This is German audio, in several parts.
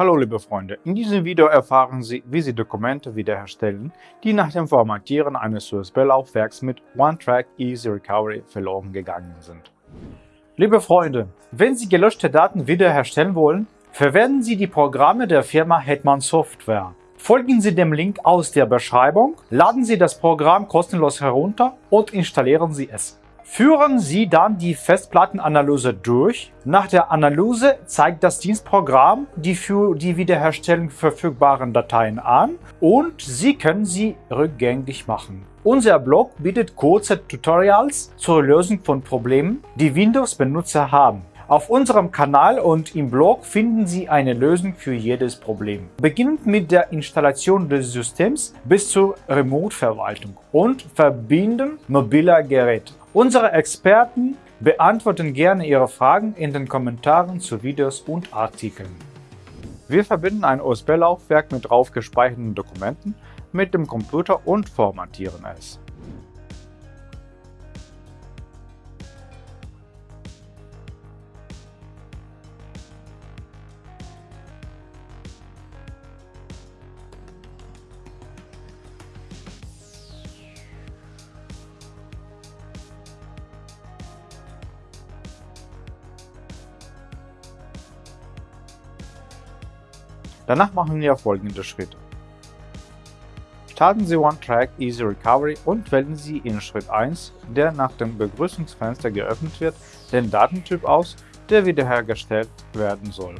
Hallo liebe Freunde, in diesem Video erfahren Sie, wie Sie Dokumente wiederherstellen, die nach dem Formatieren eines USB-Laufwerks mit OneTrack Easy Recovery verloren gegangen sind. Liebe Freunde, wenn Sie gelöschte Daten wiederherstellen wollen, verwenden Sie die Programme der Firma Hetman Software. Folgen Sie dem Link aus der Beschreibung, laden Sie das Programm kostenlos herunter und installieren Sie es. Führen Sie dann die Festplattenanalyse durch. Nach der Analyse zeigt das Dienstprogramm die für die Wiederherstellung verfügbaren Dateien an und Sie können sie rückgängig machen. Unser Blog bietet kurze Tutorials zur Lösung von Problemen, die Windows-Benutzer haben. Auf unserem Kanal und im Blog finden Sie eine Lösung für jedes Problem. Beginnend mit der Installation des Systems bis zur Remote-Verwaltung und Verbinden mobiler Geräte. Unsere Experten beantworten gerne Ihre Fragen in den Kommentaren zu Videos und Artikeln. Wir verbinden ein USB-Laufwerk mit drauf gespeicherten Dokumenten mit dem Computer und formatieren es. Danach machen wir folgende Schritte. Starten Sie OneTrack Easy Recovery und wählen Sie in Schritt 1, der nach dem Begrüßungsfenster geöffnet wird, den Datentyp aus, der wiederhergestellt werden soll.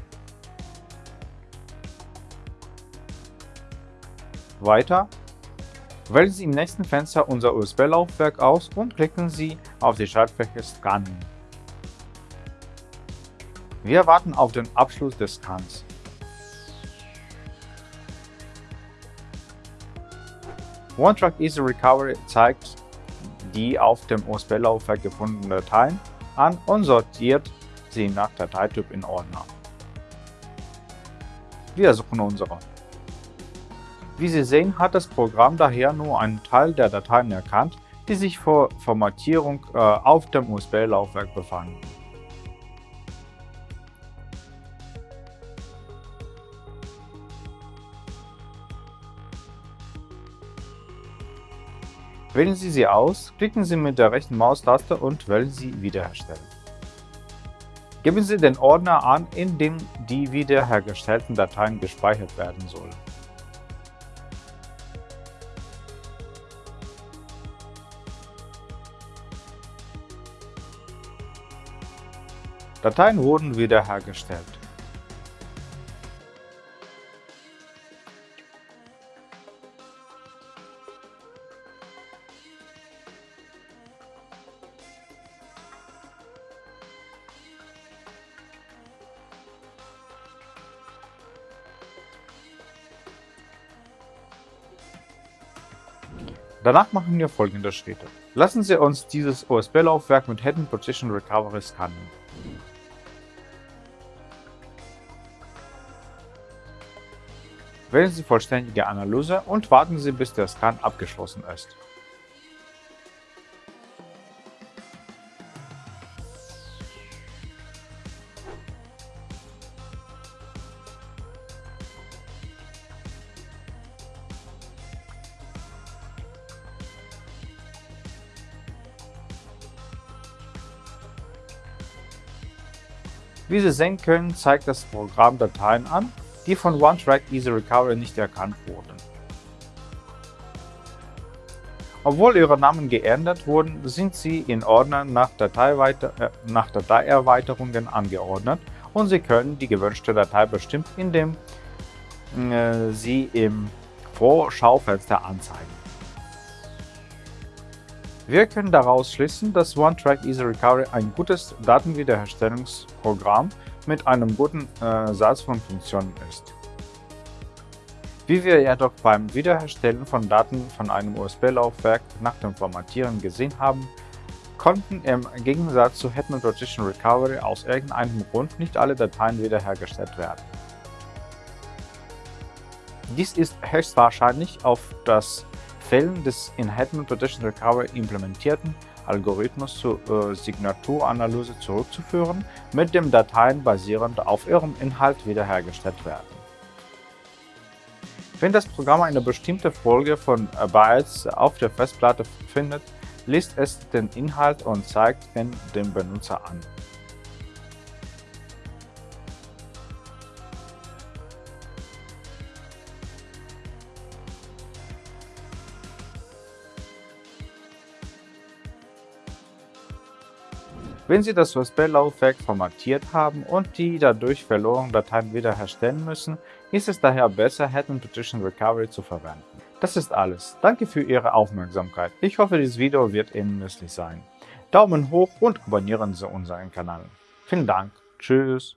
Weiter Wählen Sie im nächsten Fenster unser USB-Laufwerk aus und klicken Sie auf die Schaltfläche Scannen. Wir warten auf den Abschluss des Scans. OneTrack Easy Recovery zeigt die auf dem USB-Laufwerk gefundenen Dateien an und sortiert sie nach Dateityp in Ordner. Wir suchen unsere. Wie Sie sehen, hat das Programm daher nur einen Teil der Dateien erkannt, die sich vor Formatierung äh, auf dem USB-Laufwerk befanden. Wählen Sie sie aus, klicken Sie mit der rechten Maustaste und wählen Sie Wiederherstellen. Geben Sie den Ordner an, in dem die wiederhergestellten Dateien gespeichert werden sollen. Dateien wurden wiederhergestellt. Danach machen wir folgende Schritte. Lassen Sie uns dieses USB-Laufwerk mit Hidden Position Recovery scannen. Wählen Sie vollständige Analyse und warten Sie, bis der Scan abgeschlossen ist. Wie Sie sehen können, zeigt das Programm Dateien an, die von OneTrack Easy Recovery nicht erkannt wurden. Obwohl ihre Namen geändert wurden, sind sie in Ordnern nach, äh, nach Dateierweiterungen angeordnet und Sie können die gewünschte Datei bestimmen, indem äh, Sie im Vorschaufenster anzeigen. Wir können daraus schließen, dass OneTrack Easy Recovery ein gutes Datenwiederherstellungsprogramm mit einem guten äh, Satz von Funktionen ist. Wie wir jedoch beim Wiederherstellen von Daten von einem USB-Laufwerk nach dem Formatieren gesehen haben, konnten im Gegensatz zu Hetman Rotation Recovery aus irgendeinem Grund nicht alle Dateien wiederhergestellt werden. Dies ist höchstwahrscheinlich auf das Fällen des in Hetman Partition Recovery implementierten Algorithmus zur äh, Signaturanalyse zurückzuführen, mit dem Dateien basierend auf ihrem Inhalt wiederhergestellt werden. Wenn das Programm eine bestimmte Folge von Bytes auf der Festplatte findet, liest es den Inhalt und zeigt ihn dem Benutzer an. Wenn Sie das USB-Laufwerk formatiert haben und die dadurch verlorenen Dateien wiederherstellen müssen, ist es daher besser, Head Partition Recovery zu verwenden. Das ist alles. Danke für Ihre Aufmerksamkeit. Ich hoffe, dieses Video wird Ihnen nützlich sein. Daumen hoch und abonnieren Sie unseren Kanal. Vielen Dank. Tschüss.